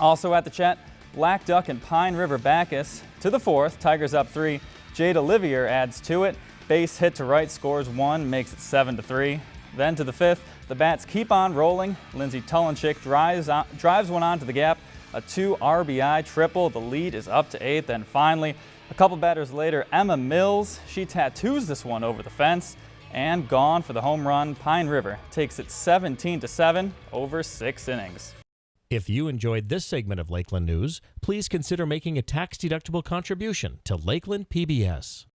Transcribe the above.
Also at the Chet, Blackduck and Pine River Backus. To the fourth, Tigers up three. Jade Olivier adds to it. Base hit to right scores one, makes it seven to three. Then to the fifth, the bats keep on rolling. Lindsey Tulenchik drives, on, drives one onto the gap. A two RBI triple. The lead is up to eight. Then finally, a couple batters later, Emma Mills. She tattoos this one over the fence and gone for the home run. Pine River takes it 17 to 7 over six innings. If you enjoyed this segment of Lakeland News, please consider making a tax-deductible contribution to Lakeland PBS.